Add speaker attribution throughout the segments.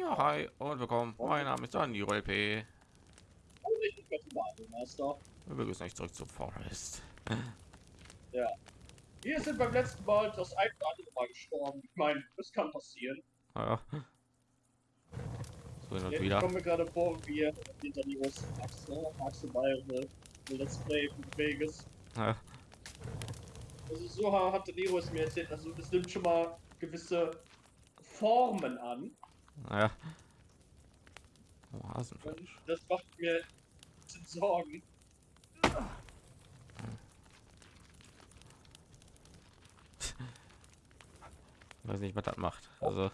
Speaker 1: Ja, hi und willkommen. Mein Name ist Daniel LP. Wir begrüßen euch zurück zu Forest.
Speaker 2: Ja. Wir sind beim letzten Mal das ein oder andere Mal gestorben. Ich meine, das kann passieren.
Speaker 1: Ja. So
Speaker 2: Jetzt
Speaker 1: wieder.
Speaker 2: kommen wir gerade vor, wir hinter die Achse, Achse bei äh, Let's Play von Vegas.
Speaker 1: Ja.
Speaker 2: Also so hatte Nero es mir erzählt, also es nimmt schon mal gewisse Formen an.
Speaker 1: Ja. Oh, Hasenfleisch.
Speaker 2: das macht mir Sorgen.
Speaker 1: Ich weiß nicht, was das macht. Also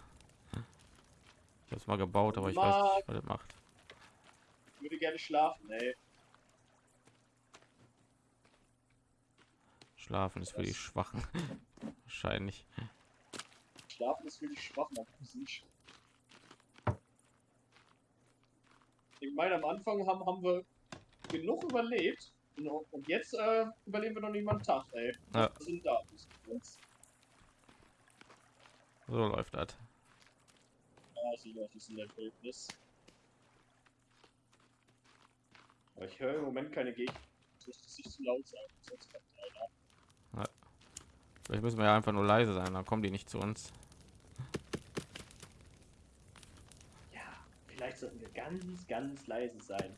Speaker 1: ich habe es mal gebaut, aber ich weiß nicht, was das macht.
Speaker 2: Ich würde gerne schlafen, ey.
Speaker 1: Schlafen ist für die Schwachen. Wahrscheinlich.
Speaker 2: Schlafen ist für die Schwachen auf Musik. Ich meine, am Anfang haben, haben wir genug überlebt. Und jetzt äh, überleben wir noch nicht mal einen Tag, ey.
Speaker 1: Ja.
Speaker 2: Wir sind da.
Speaker 1: So läuft das.
Speaker 2: Ja, sie läuft es in der Wildnis. Aber ich höre im Moment keine Gegner. Das müsste nicht zu laut sein. Sonst kommt einer.
Speaker 1: Vielleicht müssen wir ja einfach nur leise sein, dann kommen die nicht zu uns.
Speaker 2: Ja, vielleicht sollten wir ganz, ganz leise sein.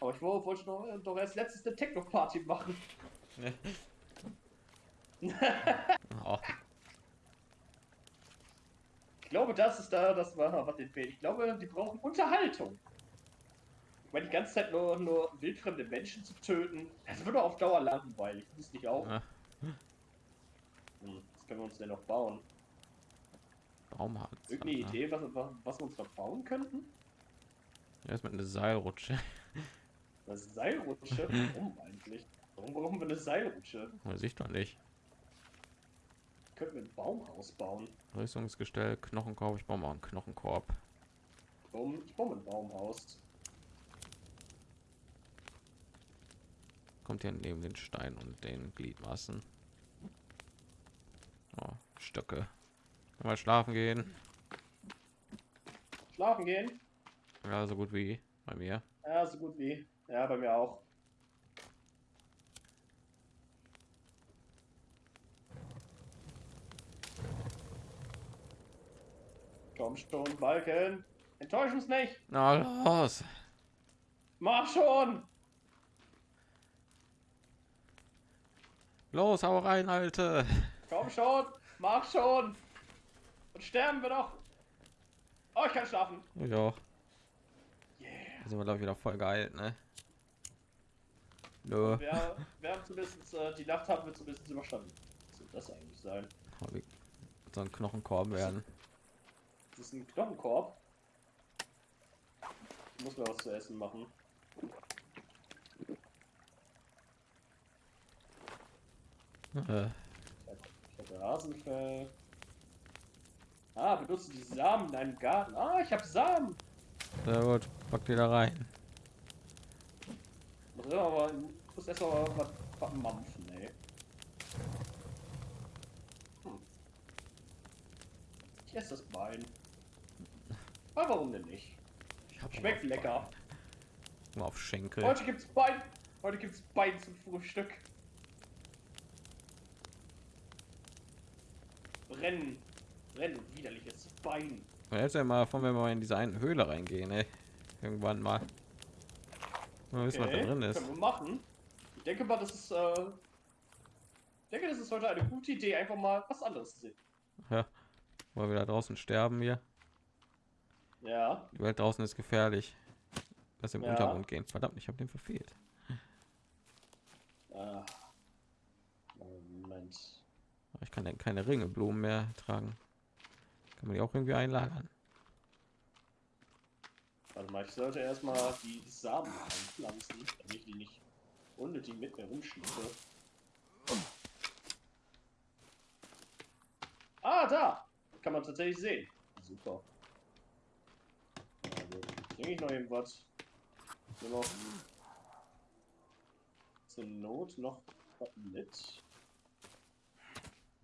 Speaker 2: Aber ich wollte noch, äh, doch erst letztes eine Techno-Party machen.
Speaker 1: Oh,
Speaker 2: Ich glaube, das ist da, das war, was den fehlt. Ich glaube, die brauchen Unterhaltung. Weil die ganze Zeit nur, nur wildfremde Menschen zu töten, das würde auf Dauer langweilig. Ist nicht auch?
Speaker 1: Ja.
Speaker 2: Hm, was können wir uns denn noch bauen?
Speaker 1: Baumharz.
Speaker 2: Irgendeine Idee, was, was, was wir uns noch bauen könnten?
Speaker 1: Erstmal eine Seilrutsche.
Speaker 2: Eine Seilrutsche? Warum eigentlich? Warum brauchen wir eine Seilrutsche?
Speaker 1: Weiß ich doch nicht.
Speaker 2: Könnten wir ein Baumhaus bauen?
Speaker 1: Rüstungsgestell, Knochenkorb. Ich baue mal einen Knochenkorb.
Speaker 2: Warum? Ich baue ein Baumhaus.
Speaker 1: Kommt hier neben den Stein und den Gliedmaßen. Oh, Stöcke. Mal schlafen gehen.
Speaker 2: Schlafen gehen?
Speaker 1: Ja, so gut wie bei mir.
Speaker 2: Ja, so gut wie. Ja, bei mir auch. Komm schon, Balken. Enttäusch uns nicht.
Speaker 1: Na los.
Speaker 2: Mach schon.
Speaker 1: Los, hau rein, Alte.
Speaker 2: Komm schon. Mach schon. Und sterben wir doch. Oh, ich kann schlafen.
Speaker 1: Ja,
Speaker 2: Yeah.
Speaker 1: da sind wir glaube ich wieder voll geil, ne? Nö.
Speaker 2: Wir, wir haben zumindest, äh, die Nacht haben wir zumindest überstanden. Was soll das eigentlich sein?
Speaker 1: Oh, So ein Knochenkorb werden.
Speaker 2: Das ist ein Knochenkorb. Ich muss mir was zu essen machen.
Speaker 1: Äh,
Speaker 2: Ich habe Rasenfell. Ah, benutze die Samen in deinem Garten. Ah, ich habe Samen.
Speaker 1: sehr gut. Pack die da rein.
Speaker 2: Muss mal, muss erst mal was, was mampfen, ey. Hm. Ich esse das Bein. Aber warum denn nicht? Schmeckt lecker.
Speaker 1: Mal auf Schenkel.
Speaker 2: Heute gibt's Bein. Heute gibt's Bein zum Frühstück. Rennen. Rennen, widerliches Bein.
Speaker 1: Jetzt ja mal von, wenn wir mal in diese eine Höhle reingehen, ey. Irgendwann mal. Mal wissen, was da drin ist.
Speaker 2: Können wir machen. Ich denke mal, das ist, äh, ich denke, das ist heute eine gute Idee, einfach mal was anderes zu sehen.
Speaker 1: Ja. Weil wir da draußen sterben hier.
Speaker 2: Ja.
Speaker 1: Die Welt draußen ist gefährlich. Lass im
Speaker 2: Ja.
Speaker 1: Untergrund gehen. Verdammt, ich habe den verfehlt.
Speaker 2: Ah. Moment.
Speaker 1: Ich kann denn keine Ringeblumen mehr tragen. Kann man die auch irgendwie einlagern?
Speaker 2: Warte mal, ich sollte erstmal die Samen einpflanzen, damit ich die nicht unnötig mit mir rumschleppe. Ah, da! Kann man tatsächlich sehen. Super. Also, denke ich noch irgendwas. Nur noch zur Not noch mit.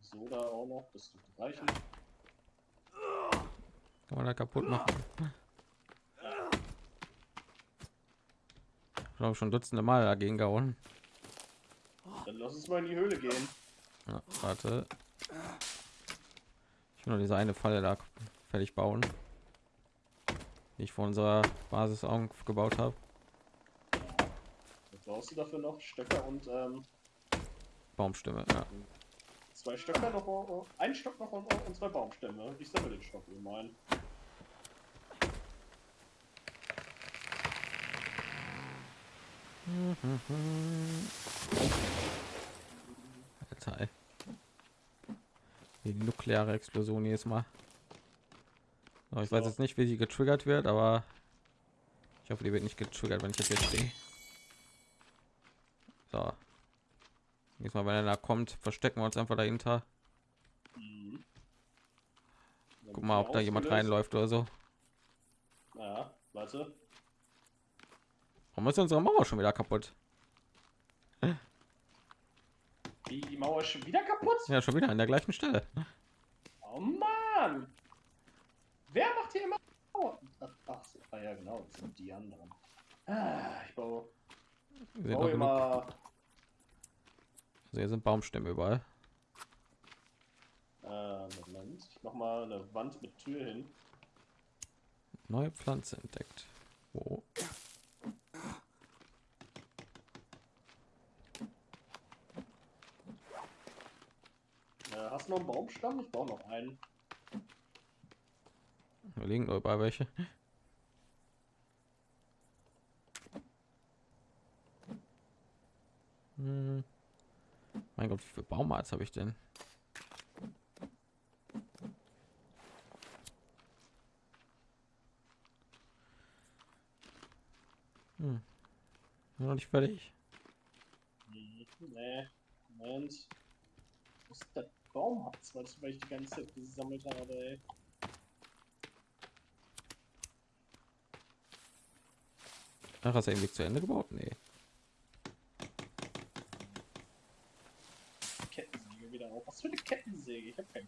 Speaker 2: Soda auch noch, das wird reichen.
Speaker 1: Kann man da kaputt machen? Ich glaube schon Dutzende Mal dagegen gehauen.
Speaker 2: Dann lass uns mal in die Höhle gehen.
Speaker 1: Ja, warte. Ich will nur diese eine Falle da fertig bauen, die ich vor unserer Basis aufgebaut habe.
Speaker 2: Was brauchst du dafür noch? Stöcker und ähm,
Speaker 1: Baumstimme. Ja.
Speaker 2: Zwei Stöcker noch, oh, ein Stock noch und, und zwei Baumstämme. Ich sammle den Stock eben ein.
Speaker 1: Ey. Die nukleare Explosion jedes Mal. So, ich weiß
Speaker 2: So.
Speaker 1: jetzt nicht, wie sie getriggert wird, aber ich hoffe, die wird nicht getriggert, wenn ich jetzt hier stehe. So. Nächstes Mal, wenn er da kommt, verstecken wir uns einfach dahinter.
Speaker 2: Mhm.
Speaker 1: Guck mal, ob da jemand reinläuft oder so.
Speaker 2: Ja, warte.
Speaker 1: Warum ist unsere Mauer schon wieder kaputt?
Speaker 2: Die, Mauer schon wieder kaputt?
Speaker 1: Ja, schon wieder an der gleichen Stelle.
Speaker 2: Oh Mann! Wer macht hier immer Mauer? Ach, ah, ja genau, das sind die anderen. Ah, ich baue,
Speaker 1: sehen
Speaker 2: baue
Speaker 1: noch genug. Also hier sind Baumstämme überall.
Speaker 2: Äh, Moment. Ich mach mal eine Wand mit Tür hin.
Speaker 1: Neue Pflanze entdeckt. Wo?
Speaker 2: Äh, hast du noch einen Baumstamm? Ich baue noch einen.
Speaker 1: Da liegen nur überall welche. Hm. Viel Baumarzt habe ich denn? Hm. Noch nicht fertig.
Speaker 2: Nee. Moment. Wo ist der das weil ich die ganze Zeit gesammelt habe, ey.
Speaker 1: Ach, hast du den Weg zu Ende gebaut? Nee.
Speaker 2: Kettensäge wieder auf. Was für eine Kettensäge? Ich habe keine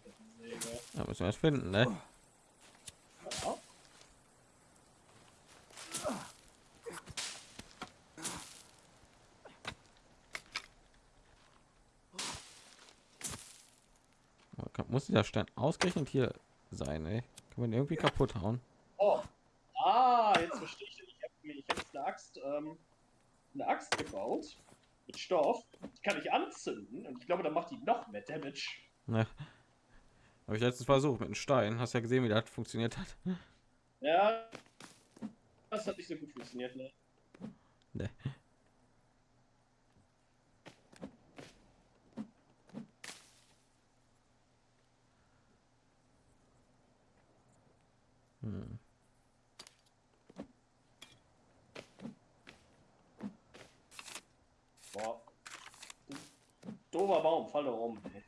Speaker 1: Wir es finden, ne?
Speaker 2: Ja.
Speaker 1: Muss dieser Stein ausgerechnet hier sein, ey? Kann man irgendwie kaputt hauen?
Speaker 2: Oh. Ah, jetzt verstehe ich. Ich habe ich hab jetzt eine Axt, ähm, eine Axt gebaut. Mit Stoff. Die kann ich anzünden. Und ich glaube, dann macht die noch mehr Damage.
Speaker 1: Ne. Habe ich letztens versucht mit einem Stein. Hast ja gesehen, wie das funktioniert hat.
Speaker 2: Ja. Das hat nicht so gut funktioniert, ne?
Speaker 1: Ne. Hm.
Speaker 2: Boah. Dober Baum, fall doch um. Ey.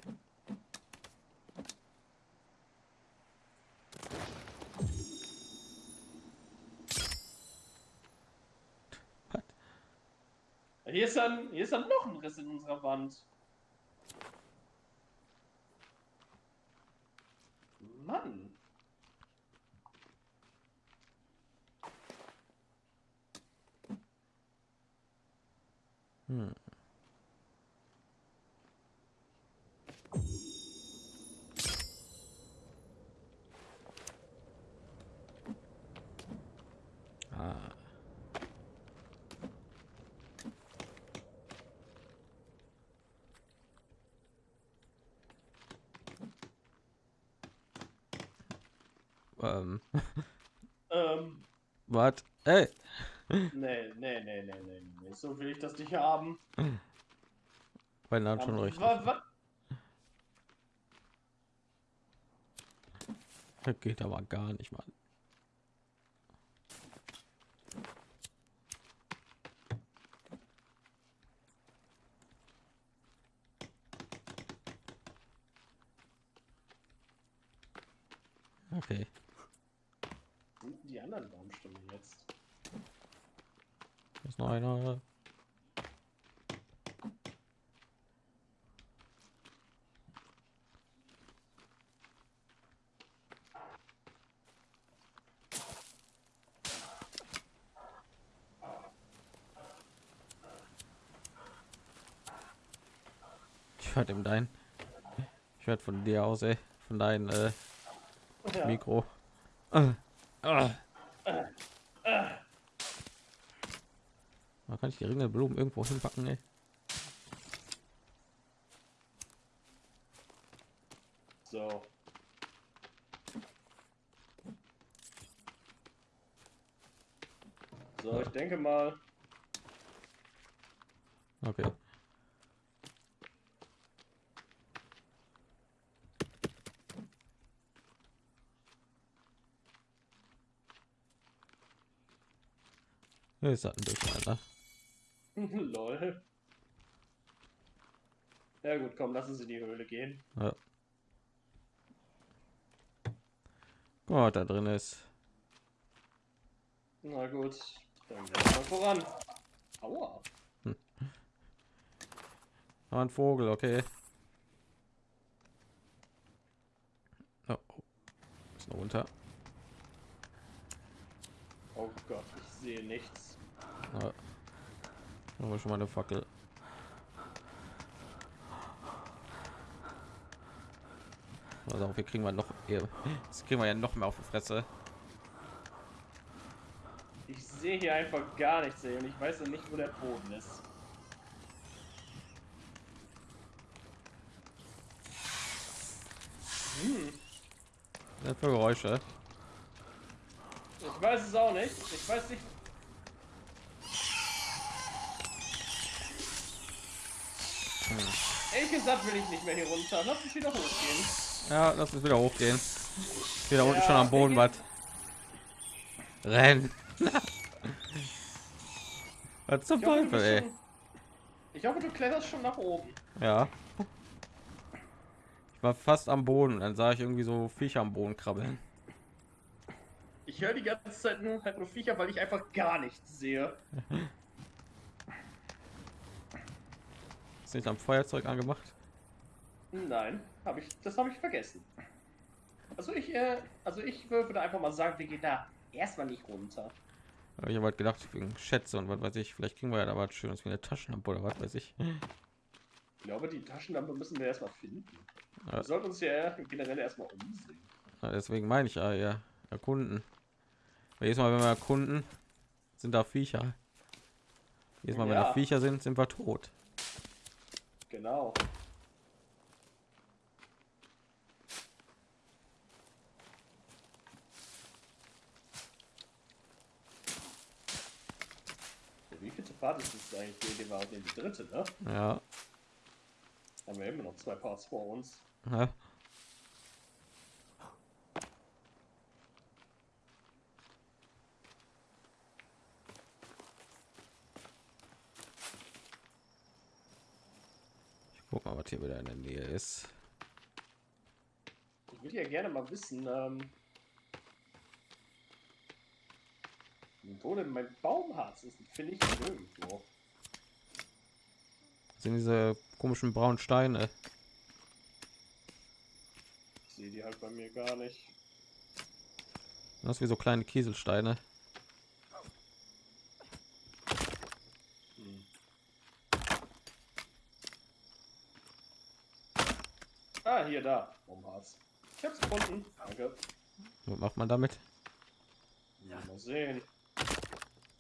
Speaker 2: Hier ist, dann, hier ist dann noch ein Riss in unserer Wand. Mann.
Speaker 1: Hm. Ähm,
Speaker 2: Ähm,
Speaker 1: was? Ey,
Speaker 2: nee, nee, nee, nee, nee, nee. So will ich das nicht haben.
Speaker 1: bei Namen schon
Speaker 2: Ähm,
Speaker 1: richtig. Das geht aber gar nicht, Mann. Okay.
Speaker 2: Wo sind die anderen Baumstämme jetzt?
Speaker 1: Ist noch einer. Hört im dein. Ich hört von dir aus, ey, von deinem äh. Mikro. Äh. Man kann ich die Ringe Blumen irgendwo hinpacken, ey.
Speaker 2: So. So, ich denke mal,
Speaker 1: Okay. Ist halt ein Durcheinander.
Speaker 2: lol. Ja gut, komm, lass uns in die Höhle gehen.
Speaker 1: Ja. Oh, da drin ist.
Speaker 2: Na gut, dann gehen wir mal voran. Aua.
Speaker 1: Ah, ein Vogel, okay. Oh, oh. Ist noch runter.
Speaker 2: Oh Gott, ich sehe nichts.
Speaker 1: Ja. Haben schon mal eine Fackel. Also hier kriegen wir noch hier, das kriegen wir ja noch mehr auf die Fresse.
Speaker 2: Ich sehe hier einfach gar nichts ey, und ich weiß ja nicht, wo der Boden ist. Hm,
Speaker 1: Ja, für Geräusche.
Speaker 2: ich weiß es auch nicht. Ich weiß nicht. Ehrlich gesagt will ich nicht mehr hier runter. Lass uns wieder hochgehen.
Speaker 1: Ja, lass uns wieder hochgehen. Wieder unten
Speaker 2: Ja,
Speaker 1: schon am Boden was. Rennen. was zum
Speaker 2: Ich hoffe,
Speaker 1: Teufel,
Speaker 2: bist
Speaker 1: ey.
Speaker 2: schon, ich hoffe, du kletterst schon nach oben.
Speaker 1: Ja. Ich war fast am Boden, dann sah ich irgendwie so Viecher am Boden krabbeln.
Speaker 2: Ich höre die ganze Zeit nur, halt nur Viecher, weil ich einfach gar nichts sehe.
Speaker 1: Ist nicht am Feuerzeug angemacht?
Speaker 2: Nein, habe ich, das habe ich vergessen. Also ich, äh, also ich würde einfach mal sagen, wir gehen da erstmal nicht runter.
Speaker 1: Ich habe halt gedacht, wegen Schätze und was weiß ich, vielleicht kriegen wir ja da was Schönes wie eine Taschenlampe oder was weiß ich.
Speaker 2: Ich glaube, die Taschenlampe müssen wir erstmal finden.
Speaker 1: Ja.
Speaker 2: Wir sollten uns ja generell erstmal umsehen.
Speaker 1: Ja, deswegen meine ich ja, ja, erkunden. Weil jedes Mal, wenn wir erkunden, sind da Viecher. Jedes Mal, wenn da
Speaker 2: Ja.
Speaker 1: Viecher sind, sind wir tot.
Speaker 2: Genau. Wie viele Part ist das eigentlich? Die, die war die dritte, ne?
Speaker 1: Ja.
Speaker 2: Haben wir immer noch zwei Parts vor uns.
Speaker 1: ja. Was hier wieder in der Nähe ist.
Speaker 2: Ich würde ja gerne mal wissen, ähm, wo denn mein Baumharz ist. Finde ich nirgendwo.
Speaker 1: Sind diese komischen braunen Steine.
Speaker 2: Ich sehe die halt bei mir gar nicht.
Speaker 1: Das ist wie so kleine Kieselsteine.
Speaker 2: Hm. Ah, hier, Baumharz. Ich hab's gefunden. Danke.
Speaker 1: Was macht man damit?
Speaker 2: Ja, mal sehen.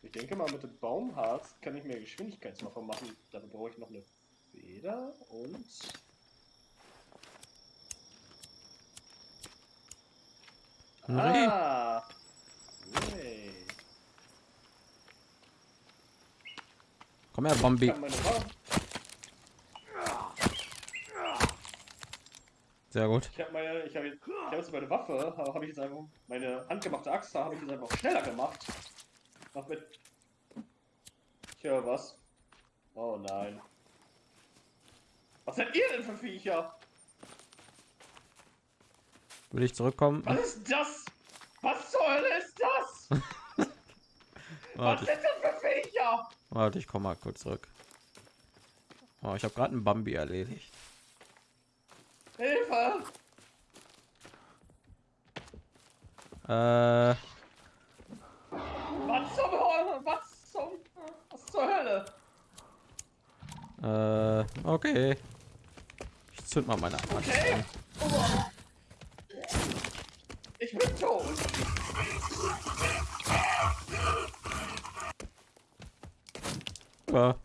Speaker 2: Ich denke mal, mit dem Baumharz kann ich mir Geschwindigkeitswaffe machen. Dafür brauche ich noch eine Feder und.
Speaker 1: Ein Reh.
Speaker 2: Ah! Hey.
Speaker 1: Komm her, Bambi.
Speaker 2: Kann meine.
Speaker 1: Sehr gut.
Speaker 2: Ich habe meine, ich habe jetzt, ich habe jetzt meine Waffe, habe ich jetzt einfach meine handgemachte Axt, habe ich jetzt einfach schneller gemacht. Mach mit. Ich höre was. Oh nein. Was seid ihr denn für Viecher?
Speaker 1: Will ich zurückkommen?
Speaker 2: Was ist das? Was zur Hölle ist das? Was sind das für Viecher?
Speaker 1: warte, ich komme mal kurz zurück. Oh, ich habe gerade einen Bambi erledigt.
Speaker 2: Hilfe!
Speaker 1: Äh,
Speaker 2: Was zum Hölle? Was zum. Was zur Hölle?
Speaker 1: äh, okay. zünd mal meine Axt
Speaker 2: Okay. Oh. Ich bin tot.
Speaker 1: Ja.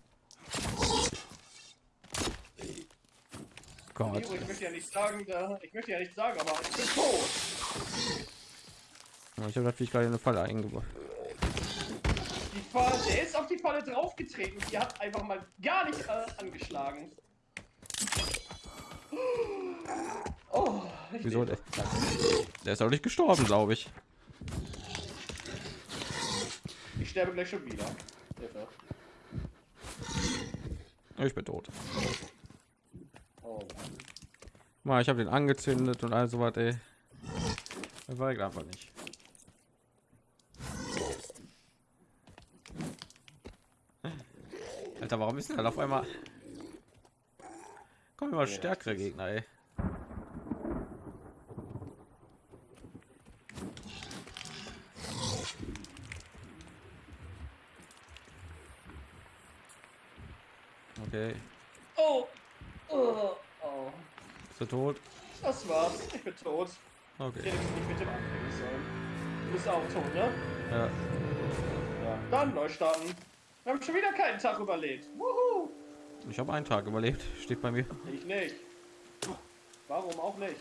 Speaker 1: Gott.
Speaker 2: Ich möchte ja nicht sagen, da, ich möchte ja nicht sagen, aber ich bin tot.
Speaker 1: Ich habe natürlich gerade in eine Falle eingebaut.
Speaker 2: Die Falle, der ist auf die Falle draufgetreten. Die hat einfach mal gar nicht äh, angeschlagen. Oh, ich
Speaker 1: Wieso? Der, der ist auch nicht gestorben, glaube ich.
Speaker 2: Ich sterbe gleich schon wieder.
Speaker 1: Ich bin tot. Mal, ich habe den angezündet und all so was, ey. Das war einfach nicht. Alter, warum ist denn dann auf einmal? Kommen immer stärkere Gegner, ey. Okay,
Speaker 2: Oh. Oh. oh.
Speaker 1: bist du tot?
Speaker 2: Das Ich bin tot. Ich
Speaker 1: Okay.
Speaker 2: hätte mich nicht mit dem anbringen sollen. Du bist auch tot, ne?
Speaker 1: Ja.
Speaker 2: Ja. Dann neu starten. Wir haben schon wieder keinen Tag überlebt. Wuhu!
Speaker 1: Ich habe einen Tag überlebt, steht bei mir.
Speaker 2: Ich nicht. Warum auch nicht?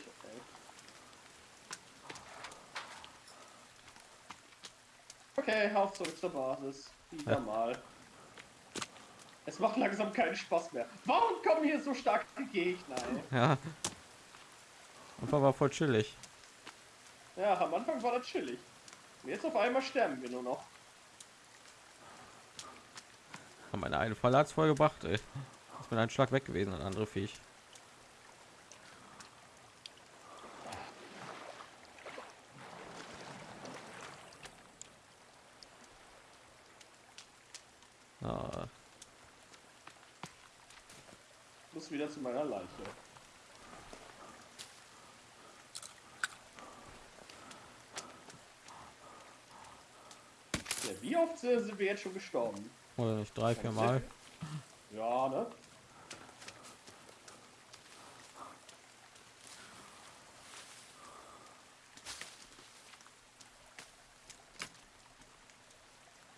Speaker 2: Okay, okay auf zurück zur Basis. Wieder
Speaker 1: Ja.
Speaker 2: mal. Es macht langsam keinen Spaß mehr. Warum kommen hier so starke Gegner? Ey?
Speaker 1: Ja. Einfach war voll chillig.
Speaker 2: Ja, am Anfang war das chillig. Und Jetzt auf einmal sterben wir nur noch.
Speaker 1: Haben meine eine Falle hat's voll gebracht, ey. Ist mit einem Schlag weg gewesen, ein andere Viech. Ah,
Speaker 2: Ich muss wieder zu meiner Leiche. Wie oft sind wir jetzt schon gestorben?
Speaker 1: oder nicht drei, vier Mal.
Speaker 2: Ja, ne?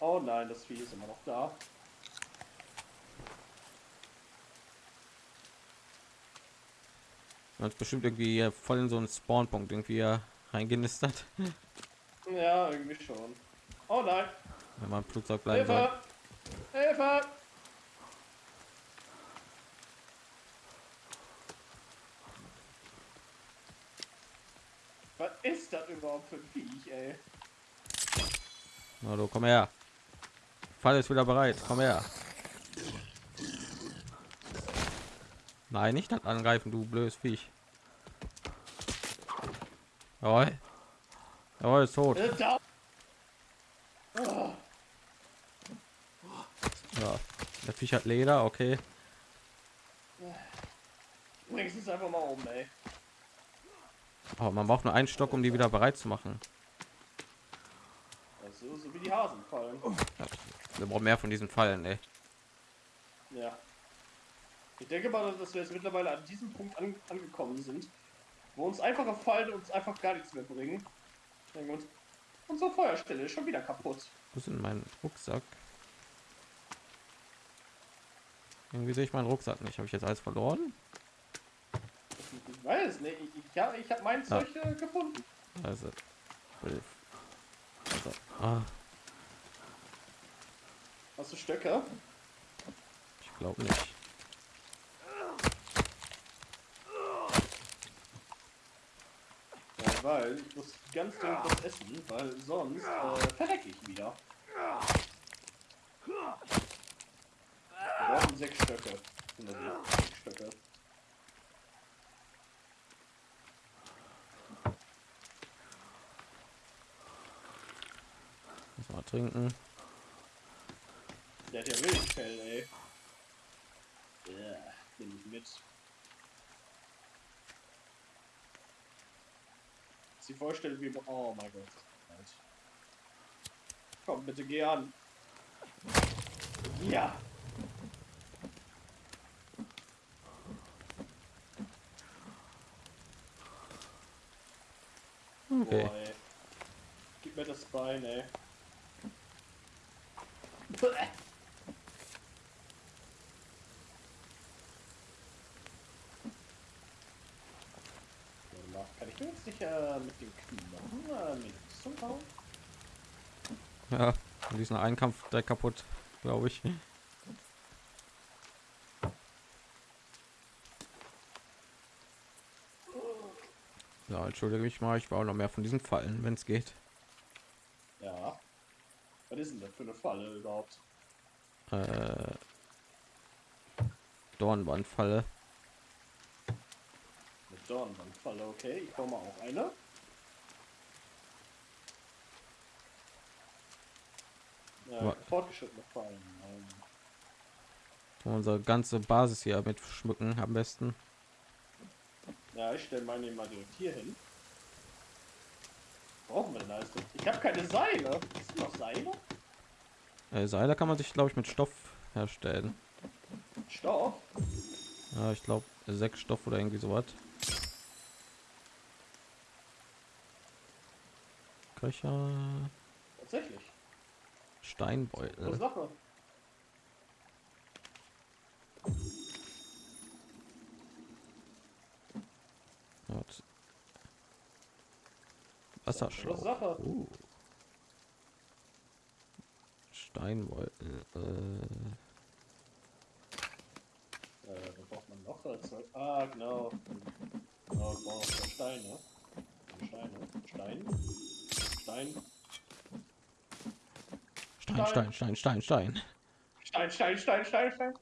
Speaker 2: Oh nein, das Vieh ist immer noch da.
Speaker 1: Man ist bestimmt irgendwie voll in so einen Spawnpunkt irgendwie reingenistert.
Speaker 2: Ja, irgendwie schon. Oh nein,
Speaker 1: Wenn man im Flugzeug bleiben soll.
Speaker 2: Hilfe! Hilfe! Was ist das überhaupt für ein Viech, ey?
Speaker 1: Na du, komm her. Fall ist wieder bereit. Komm her. Nein, nicht das angreifen, du blödes Viech. Jawohl. Jawohl, ist tot.
Speaker 2: Da. Oh,
Speaker 1: Der Viech hat Leder, okay.
Speaker 2: bring's es einfach mal um, ey.
Speaker 1: Aber man braucht nur einen Stock, um die wieder bereit zu machen.
Speaker 2: Also, so wie die Hasen fallen.
Speaker 1: Wir brauchen mehr von diesen Fallen, ey.
Speaker 2: Ja. Ich denke mal, dass wir jetzt mittlerweile an diesem Punkt an, angekommen sind, wo uns einfache Fallen uns einfach gar nichts mehr bringen. Gut. Unsere Feuerstelle ist schon wieder kaputt.
Speaker 1: Wo ist denn mein Rucksack? Irgendwie sehe ich meinen Rucksack nicht. Habe ich jetzt alles verloren?
Speaker 2: Ich weiß nicht. Ich, habe ich hab mein Zeug äh, gefunden.
Speaker 1: Also, also ah,
Speaker 2: Hast du Stöcke?
Speaker 1: ich glaube nicht.
Speaker 2: Ja, weil ich muss ganz dringend was essen, weil sonst äh, verrecke ich wieder.
Speaker 1: trinken.
Speaker 2: Der hat ja Milchfell, ey. Ja, bin ich mit. Sie vorstellen wie... Oh mein Gott. Komm, bitte geh an. Ja.
Speaker 1: Okay.
Speaker 2: Boah, Gib mir das Bein, ey. Kann ich mir jetzt nicht äh, mit dem Knochen äh?
Speaker 1: Ja, diesen Einkampf der kaputt, glaube ich. Ja, entschuldige mich mal, ich brauche noch mehr von diesen Fallen, wenn es geht.
Speaker 2: Denn für eine Falle überhaupt?
Speaker 1: Äh, Dornbandfalle.
Speaker 2: Eine Dornwandfalle, okay. Ich baue mal auch eine.
Speaker 1: Wa-
Speaker 2: fortgeschrittene Fallen. Ähm,
Speaker 1: Unsere ganze Basis hier mit schmücken am besten.
Speaker 2: Ja, ich stelle meine mal direkt hier hin. Brauchen wir denn alles nicht? Ich habe keine Seile. Ist noch Seile?
Speaker 1: Äh, Seile kann man sich, glaube ich, mit Stoff herstellen.
Speaker 2: Stoff?
Speaker 1: Ja, ich glaube, sechs Stoff oder irgendwie sowas. Köcher,
Speaker 2: Tatsächlich.
Speaker 1: Steinbeutel.
Speaker 2: Sache.
Speaker 1: Wasserschlauch.
Speaker 2: Sache.
Speaker 1: Uh. Steinbeutel. Äh,
Speaker 2: Äh, da braucht man noch Zeug. Ah, genau. Genau, ich brauche noch zwei Steine. Steine. Stein. Stein.
Speaker 1: Stein, Stein, Stein, Stein, Stein.
Speaker 2: Stein, Stein, Stein, Stein, Stein.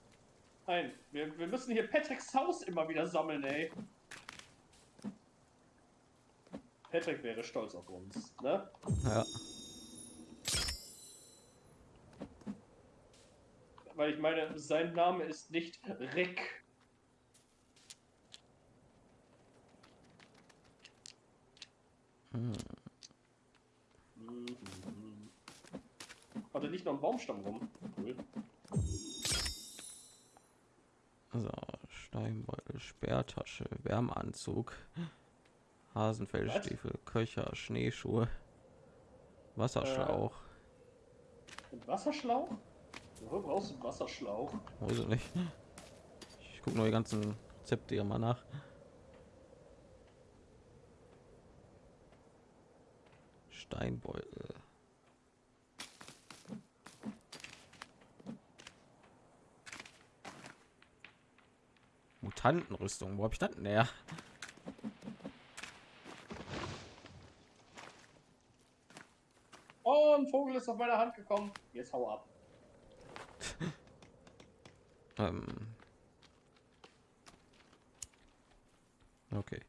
Speaker 2: Nein, wir, wir müssen hier Patricks Haus immer wieder sammeln, ey. Patrick wäre stolz auf uns, ne?
Speaker 1: Ja.
Speaker 2: Weil ich meine, sein Name ist nicht Rick.
Speaker 1: Hm.
Speaker 2: Hat er nicht noch einen Baumstamm rum? Cool.
Speaker 1: So, Steinbeutel, Sperrtasche, Wärmeanzug, Hasenfellstiefel, Köcher, Schneeschuhe, Wasserschlauch.
Speaker 2: Ein Wasserschlauch? Wo brauchst du einen Wasserschlauch?
Speaker 1: Weiß ich nicht. Ich gucke nur die ganzen Rezepte hier mal nach. Steinbeutel. Mutantenrüstung. Wo habe ich das denn her?
Speaker 2: Oh, ein Vogel ist auf meine Hand gekommen. Jetzt hau ab.
Speaker 1: Ähm. Okay.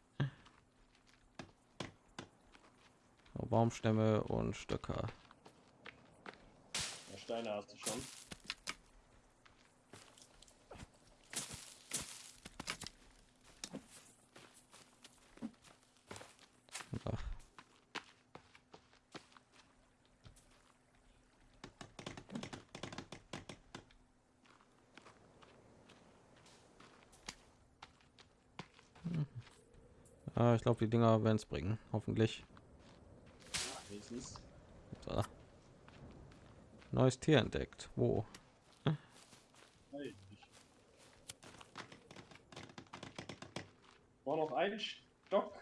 Speaker 1: Baumstämme und Stöcker.
Speaker 2: Steine hast du schon.
Speaker 1: Ah, ich glaube, die Dinger werden es bringen, hoffentlich. So. Neues Tier entdeckt. Wo?
Speaker 2: War noch ein Stock.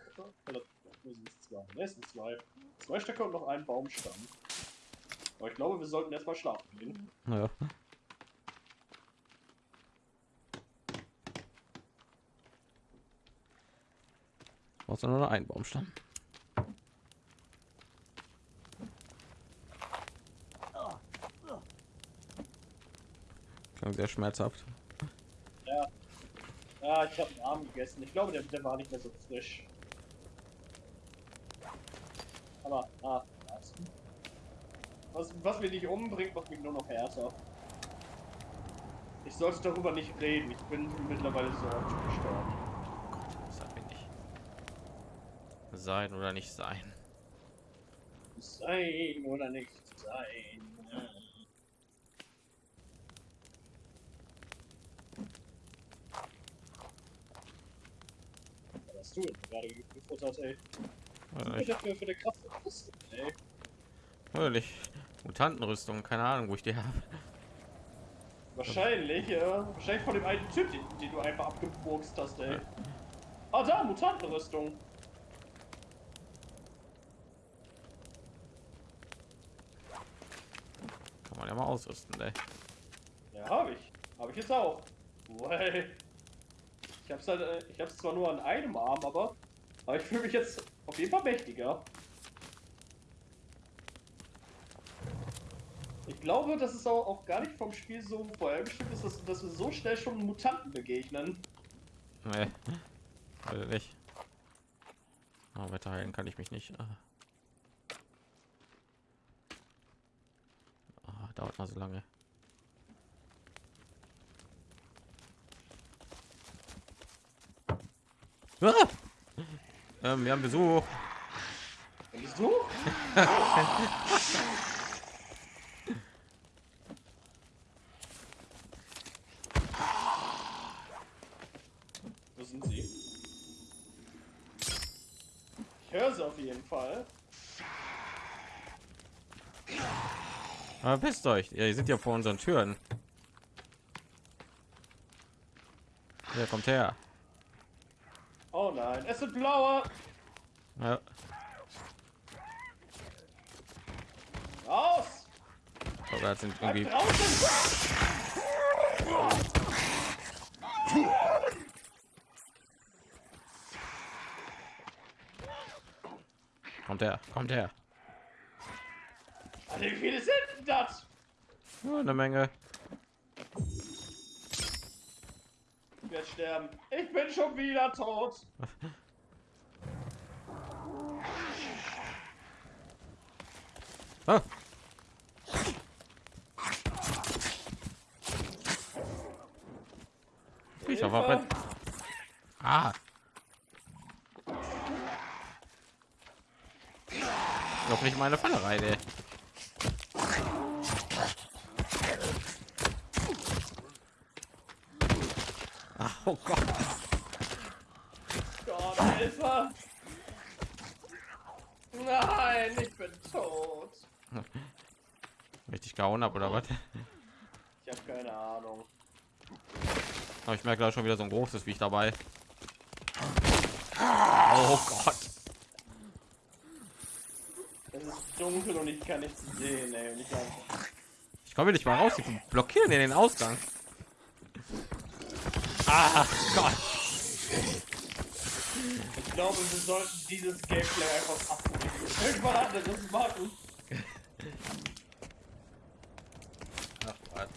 Speaker 2: Oder zwei? Ne, es sind zwei. Zwei Stöcke und noch ein Baumstamm. Aber ich glaube, wir sollten erstmal schlafen gehen.
Speaker 1: Ja. Du nur einen Baumstamm? Klang sehr schmerzhaft.
Speaker 2: Ja, ich habe einen Arm gegessen. Ich glaube, der, der war nicht mehr so frisch. Aber, ah, was? Was, mich nicht umbringt, macht mich nur noch härter. Ich sollte darüber nicht reden. Ich bin mittlerweile so gestorben.
Speaker 1: Das bin ich. Sein oder nicht sein.
Speaker 2: Sein oder nicht sein. Was hast du gerade gefuttert, ey? Was
Speaker 1: ich,
Speaker 2: ist das für, eine krasse Rüstung, ey?
Speaker 1: wirklich. Mutantenrüstung, keine Ahnung, wo ich die habe.
Speaker 2: Wahrscheinlich, ja. Wahrscheinlich von dem alten Typ, den, den du einfach abgeburkst hast, ey. Ah, da, Mutantenrüstung.
Speaker 1: Man ja mal ausrüsten, ey.
Speaker 2: Ja, habe ich. Habe ich jetzt auch. Well. Ich hab's halt, äh, ich hab's zwar nur an einem Arm, aber, aber ich fühle mich jetzt auf jeden Fall mächtiger. Ich glaube, dass es auch, auch gar nicht vom Spiel so vorherbestimmt ist, dass, dass wir so schnell schon Mutanten begegnen.
Speaker 1: Nee. Also nicht. Aber weiter heilen kann ich mich nicht. Ah. Dauert mal so lange. Ah! Ähm, wir haben Besuch.
Speaker 2: Wieso? Wo sind sie? Ich höre sie auf jeden Fall.
Speaker 1: Aber pisst euch. Ja, ihr sind ja vor unseren Türen. Wer kommt her?
Speaker 2: Oh nein, es sind blaue!
Speaker 1: Ja,
Speaker 2: Raus!
Speaker 1: aber das sind irgendwie. Kommt her, kommt her.
Speaker 2: Wie viele sind denn das?
Speaker 1: Ja, eine Menge.
Speaker 2: Ich werde sterben. Ich bin schon wieder tot.
Speaker 1: Ah. Ich
Speaker 2: Hilfe.
Speaker 1: aber Ah. Doch nicht meine Falle rein, ey. Oh Gott.
Speaker 2: Gott, Hilfe! Nein, ich bin tot.
Speaker 1: Richtig gehauen ab oder was?
Speaker 2: Ich habe keine Ahnung.
Speaker 1: Aber ich merke da schon wieder so ein großes Viech dabei. Oh Gott.
Speaker 2: Es ist dunkel und ich kann nichts sehen, ey. Und ich.
Speaker 1: Ich komme nicht mal raus. Die blockieren den Ausgang. Ah Gott.
Speaker 2: Ich glaube, wir sollten dieses Gameplay einfach abbrechen. Irgendwann anderes machen.
Speaker 1: Ach was.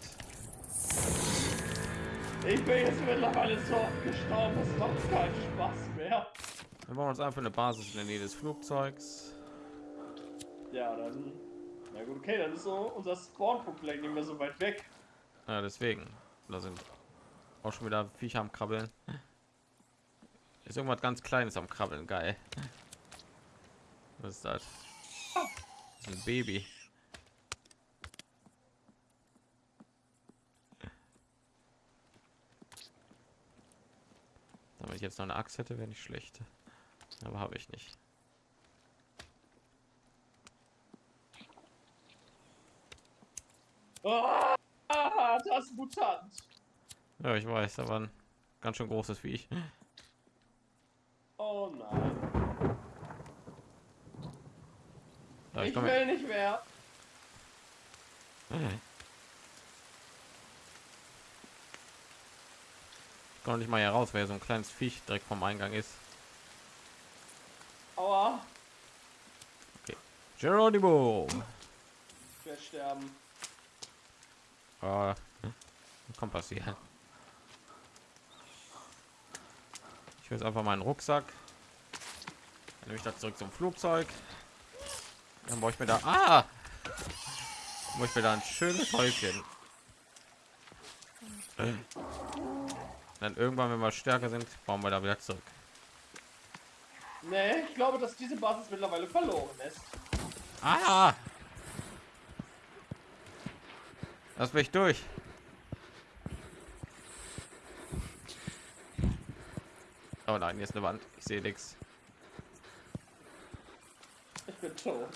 Speaker 2: Ich bin jetzt mittlerweile so oft gestorben, es macht keinen Spaß mehr.
Speaker 1: Dann wir uns einfach eine Basis in der Nähe des Flugzeugs.
Speaker 2: Ja, dann. Na gut, okay, dann ist so unser Spawnpunkt vielleicht nicht mehr so weit weg.
Speaker 1: Ja, deswegen. Da sind auch schon wieder Viecher am Krabbeln. Ist irgendwas ganz Kleines am Krabbeln. Geil. Was ist das? Das ist ein Baby. Wenn ich jetzt noch eine Axt hätte, wäre nicht schlecht. Aber habe ich nicht.
Speaker 2: Ah, das Mutant.
Speaker 1: Ja, ich weiß, aber ein ganz schön großes Viech.
Speaker 2: Oh nein.
Speaker 1: Ja,
Speaker 2: Ich
Speaker 1: ich komme
Speaker 2: will nicht mehr.
Speaker 1: ich komm nicht mal hier raus, weil so ein kleines Viech direkt vom Eingang ist.
Speaker 2: Aua.
Speaker 1: Geronimo!
Speaker 2: Ich werde sterben.
Speaker 1: Ah, kann passieren. Ich will jetzt einfach meinen Rucksack. Dann nehme ich das zurück zum Flugzeug. Dann brauche ich mir da. Ah! Dann brauche ich mir da ein schönes Häuschen. Dann irgendwann, wenn wir stärker sind, bauen wir da wieder zurück.
Speaker 2: Nee, ich glaube, dass diese Basis mittlerweile verloren ist.
Speaker 1: Ah! Lass mich durch. Oh nein, hier ist eine Wand. Ich sehe nichts.
Speaker 2: bin tot.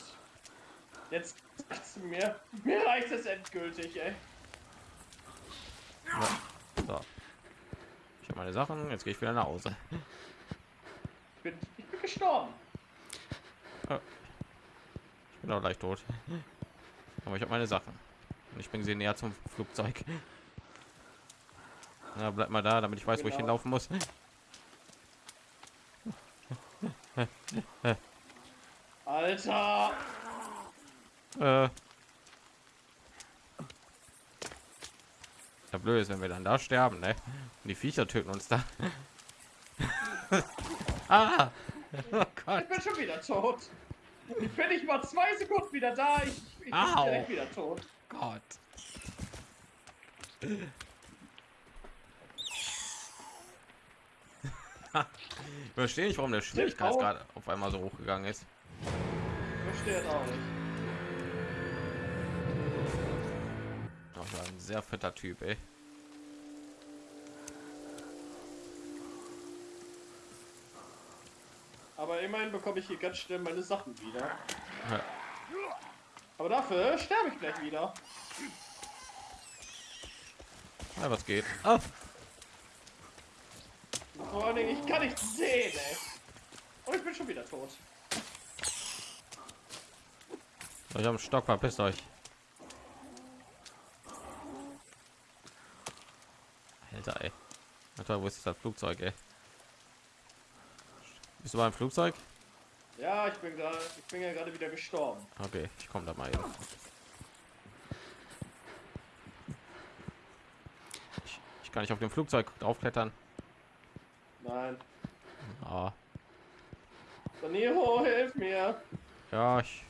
Speaker 2: Jetzt mir. Mir reicht es endgültig, ey.
Speaker 1: Ja. So. Ich habe meine Sachen. Jetzt gehe ich wieder nach Hause.
Speaker 2: Ich bin, ich bin gestorben.
Speaker 1: Ich bin auch gleich tot. Aber ich habe meine Sachen. Und ich bringe sie näher zum Flugzeug. Na, bleib mal da, damit ich weiß, wo ich
Speaker 2: Genau.
Speaker 1: hinlaufen muss.
Speaker 2: Alter!
Speaker 1: Äh. Ja, blöd ist, wenn wir dann da sterben, ne? Und die Viecher töten uns da. ah! Oh Gott.
Speaker 2: Ich bin schon wieder tot. Ich bin nicht mal zwei Sekunden wieder da. Ich, ich bin direkt wieder tot.
Speaker 1: Gott. ich verstehe nicht, warum der Schwierigkeitsgrad auf einmal so hochgegangen ist.
Speaker 2: Verstehe das auch nicht.
Speaker 1: War ein sehr fetter Typ, ey.
Speaker 2: Aber immerhin bekomme ich hier ganz schnell meine Sachen wieder.
Speaker 1: Ja.
Speaker 2: Aber dafür sterbe ich gleich wieder.
Speaker 1: Ja, was geht? Ah,
Speaker 2: vor allen Dingen, ich kann nichts sehen, ey. Und ich bin schon wieder tot.
Speaker 1: ich einen Stock, verpisst euch. Alter, ey. Alter, wo ist das Flugzeug, ey? Bist du beim Flugzeug?
Speaker 2: Ja, ich bin gerade, ich bin ja gerade wieder gestorben.
Speaker 1: Okay, ich komme da mal hin. Ich, ich kann nicht auf dem Flugzeug draufklettern.
Speaker 2: Nein.
Speaker 1: Ah,
Speaker 2: Saniro, hilf mir.
Speaker 1: ja, ich.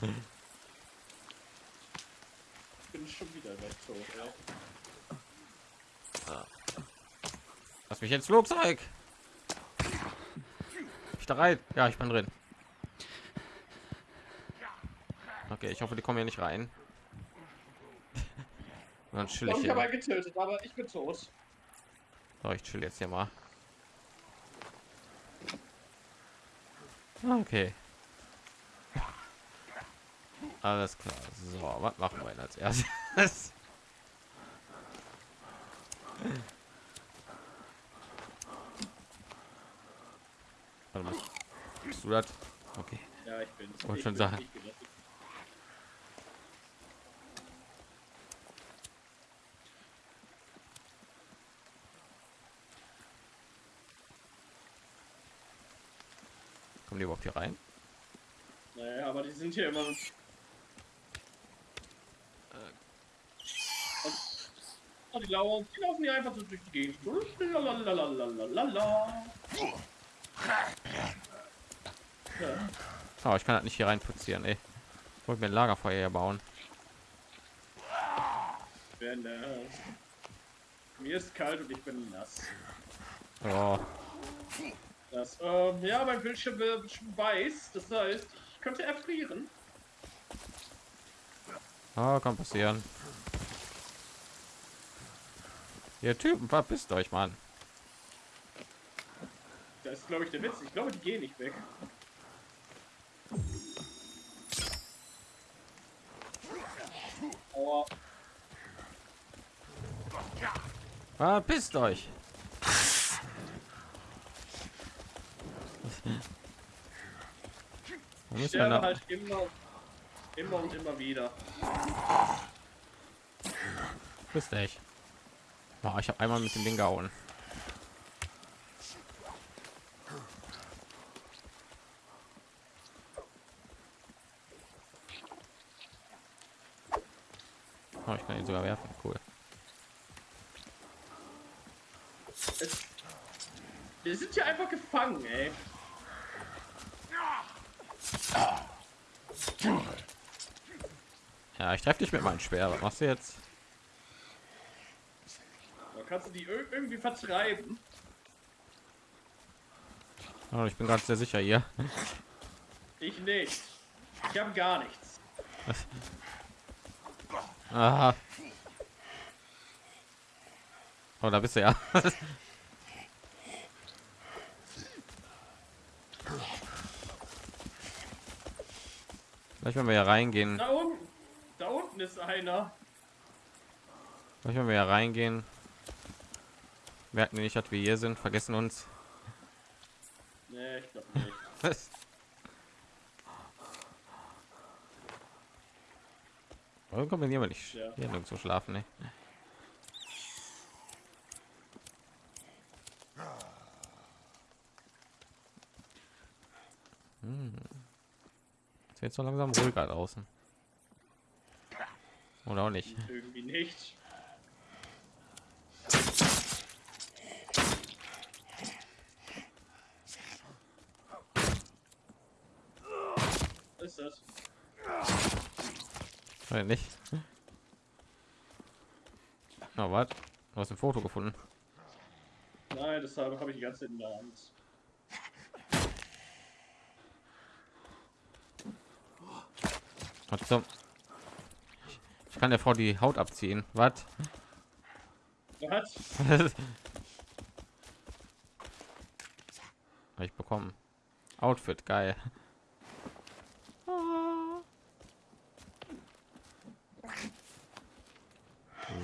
Speaker 2: Ich bin schon wieder gleich tot, ey.
Speaker 1: Lass mich ins Flugzeug. Ich da rein. Ja, ich bin drin. Okay, ich hoffe, die kommen hier nicht rein. Und dann chill
Speaker 2: Ich,
Speaker 1: ich
Speaker 2: habe einen getötet, aber ich bin tot.
Speaker 1: So, ich chill jetzt hier mal. Okay. Alles klar. So, was machen wir denn als erstes? Warte mal. Bist du das? Okay.
Speaker 2: Ja, ich bin's.
Speaker 1: Wollte
Speaker 2: Ich
Speaker 1: schon
Speaker 2: bin-
Speaker 1: sagen.
Speaker 2: ich bin
Speaker 1: überhaupt hier rein?
Speaker 2: Naja, aber die sind hier immer so. Und, und die, laufen, die laufen hier einfach so durch die Gegend. Lalalalalalala. Ja,
Speaker 1: Oh, ich kann das nicht hier rein putzieren, ey. Ich wollte mir ein Lagerfeuer hier bauen.
Speaker 2: Mir ist kalt und ich bin nass.
Speaker 1: Oh,
Speaker 2: Das, ähm, ja, mein Bildschirm wird schon weiß. Das heißt, ich könnte erfrieren.
Speaker 1: oh kann passieren. Ihr Typen, verpisst euch, Mann.
Speaker 2: Das ist, glaube ich, der Witz. Ich glaube, die gehen nicht weg. Aua.
Speaker 1: Verpisst euch. Wir
Speaker 2: sterbe halt immer, immer und immer wieder.
Speaker 1: Bist echt. Oh, ich habe einmal mit dem Ding gehauen. Oh, ich kann ihn sogar werfen. Cool.
Speaker 2: Wir sind hier einfach gefangen, ey.
Speaker 1: Ich treffe dich mit meinem Schwer. Was machst du jetzt?
Speaker 2: Kannst du die irgendwie vertreiben?
Speaker 1: Oh, ich bin ganz sehr sicher hier.
Speaker 2: Ich nicht. Ich habe gar nichts.
Speaker 1: Aha. Oh, da bist du ja. Vielleicht, wenn wir hier reingehen.
Speaker 2: Da oben. Ist einer.
Speaker 1: vielleicht wenn wir ja reingehen, merken die nicht, dass wir hier sind, vergessen uns.
Speaker 2: Nee, ich glaube nicht.
Speaker 1: Was? Warum kommen wir hier mal nicht
Speaker 2: Ja.
Speaker 1: hier nirgendwo schlafen, ne? Hm. Es wird so langsam ruhiger draußen. Oder auch nicht.
Speaker 2: Irgendwie nicht. Was ist das?
Speaker 1: Oder nicht? Oh, was? Du hast ein Foto gefunden.
Speaker 2: Nein, deshalb habe ich die ganze Zeit in der Hand.
Speaker 1: Was zum? Kann der Frau die Haut abziehen. Was?
Speaker 2: Was?
Speaker 1: Habe ich bekommen. Outfit, geil.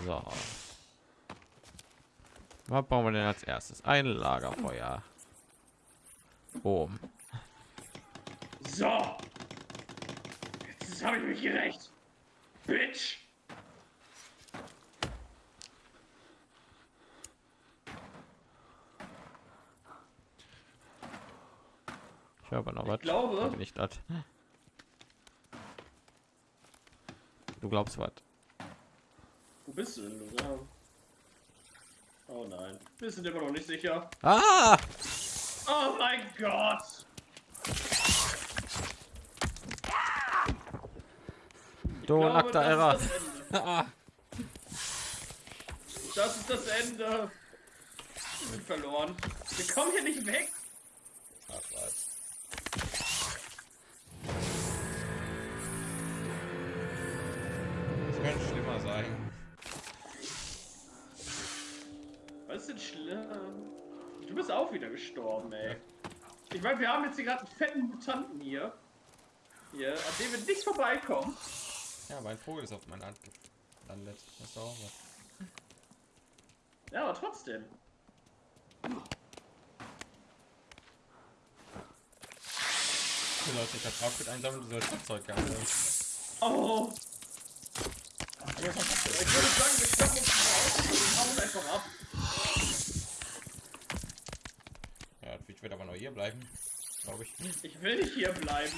Speaker 1: So. Was bauen wir denn als erstes? Ein Lagerfeuer. Boom.
Speaker 2: So! Jetzt habe ich mich gerecht! Bitch!
Speaker 1: Aber noch was.
Speaker 2: glaube-
Speaker 1: ich das. Du glaubst was?
Speaker 2: Wo bist du denn, oder? Oh nein. Wir sind immer noch nicht sicher.
Speaker 1: Ah!
Speaker 2: Oh mein Gott!
Speaker 1: Du nackter Error.
Speaker 2: Das ist das Ende. Wir sind verloren. Wir kommen hier nicht weg. Ich meine, wir haben jetzt hier gerade einen fetten Mutanten hier. Hier, an dem wir nicht vorbeikommen.
Speaker 1: Ja, mein Vogel ist auf meiner Hand gelandet. Das ist auch was.
Speaker 2: Ja, aber trotzdem.
Speaker 1: Die Leute, ich hab Outfit einsammeln, du sollst Zeug haben.
Speaker 2: Oh! Ich würde sagen, wir schnappen uns mal aus und hauen einfach ab.
Speaker 1: Ja, ich werde aber noch hier bleiben. Glaube ich.
Speaker 2: Ich will nicht hier bleiben.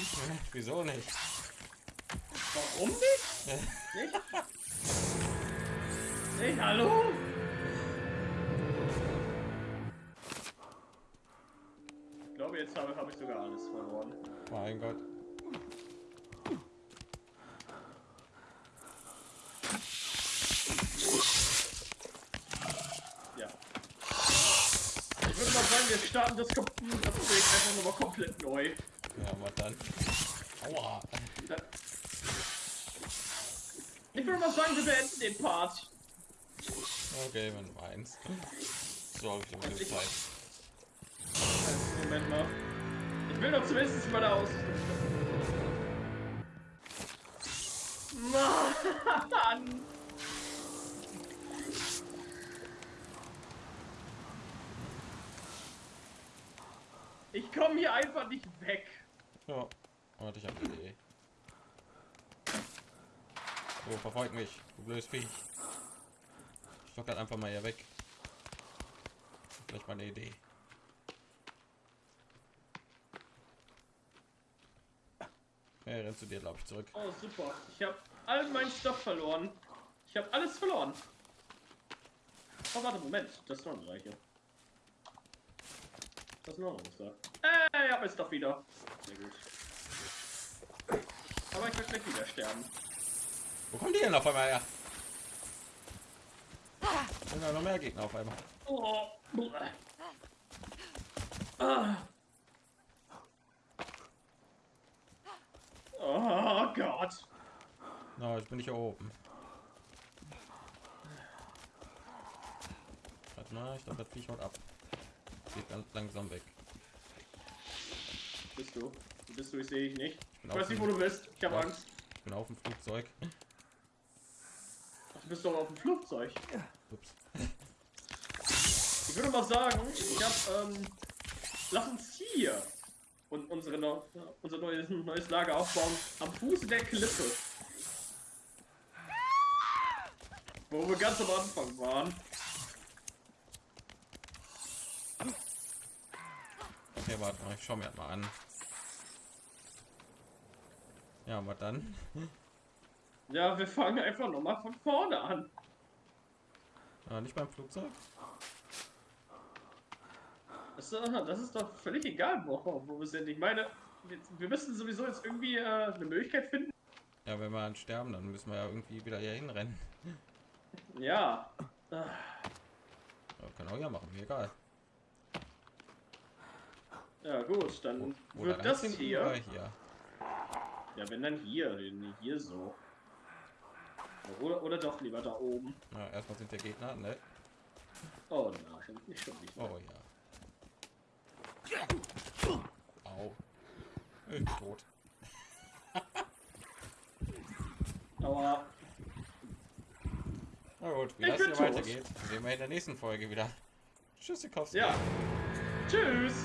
Speaker 1: Wieso nicht?
Speaker 2: Warum nicht? Nicht? Nicht, hallo? Ich glaube, jetzt habe, habe ich sogar alles verloren.
Speaker 1: Mein Gott.
Speaker 2: Ja. Ich würde mal sagen, wir starten das, Kom- das Projekt einfach nochmal neu.
Speaker 1: Ja, was dann? Aua.
Speaker 2: Ich würde mal sagen, wir beenden den Part.
Speaker 1: Okay, wenn du meinst. So habe ich immer die Zeit.
Speaker 2: Also, Moment mal. Ich will doch zumindest mal da aus. Mann! Ich komme hier einfach nicht weg.
Speaker 1: Ja. Warte, ich habe eine Idee. So, verfolgt mich. Du blödes Viech. Ich lock das einfach mal hier weg. Vielleicht mal eine Idee. Ja, rennst du dir, glaube ich, zurück.
Speaker 2: Oh, super. Ich habe all meinen Stoff verloren. Ich habe alles verloren. Oh, warte, Moment. Das ist noch eine Das ist noch was da. Äh, ich habe mein Stoff wieder. Sehr gut. Aber ich gleich wieder sterben.
Speaker 1: Wo kommen die denn auf einmal her? Sind da noch mehr Gegner auf einmal?
Speaker 2: Oh. Ah. Oh Gott.
Speaker 1: Na, jetzt bin ich oben. Warte mal, ich glaube, das Viech haut ab. Geht ganz langsam weg.
Speaker 2: Bist du? Du bist du? Ich sehe dich nicht. Ich weiß nicht, wo du bist. Ich habe. Angst.
Speaker 1: Ich bin auf dem Flugzeug.
Speaker 2: Ach, du bist doch auf dem Flugzeug.
Speaker 1: Ups.
Speaker 2: Ich würde mal sagen, ich habe, ähm, lass uns hier und unsere neu- unser neues, neues Lager aufbauen am Fuße der Klippe. Wo wir ganz am Anfang waren.
Speaker 1: Okay, warte mal, ich schau mir das mal an. Ja, aber dann.
Speaker 2: Ja, wir fangen einfach nochmal von vorne an.
Speaker 1: Ja, nicht beim Flugzeug.
Speaker 2: Das, ist, doch- das ist doch völlig egal, wo, wo wir sind. Ich meine, wir, wir müssen sowieso jetzt irgendwie äh, eine Möglichkeit finden.
Speaker 1: Ja, wenn wir dann sterben, dann müssen wir ja irgendwie wieder hier hinrennen.
Speaker 2: Ja.
Speaker 1: Ja, können auch hier machen, mir egal.
Speaker 2: Ja gut, dann
Speaker 1: Oder
Speaker 2: wird das hier.
Speaker 1: hier.
Speaker 2: Ja, wenn dann hier, hier so. Oder, oder doch lieber da oben.
Speaker 1: Ja, erstmal sind der Gegner, ne?
Speaker 2: Oh nein, nicht schon nicht.
Speaker 1: Oh ja. Au. Ich bin tot.
Speaker 2: Aber
Speaker 1: Na gut, wie
Speaker 2: Ich
Speaker 1: das hier
Speaker 2: tot.
Speaker 1: weitergeht, sehen wir in der nächsten Folge wieder. Tschüss, Sikowski.
Speaker 2: ja. Tschüss.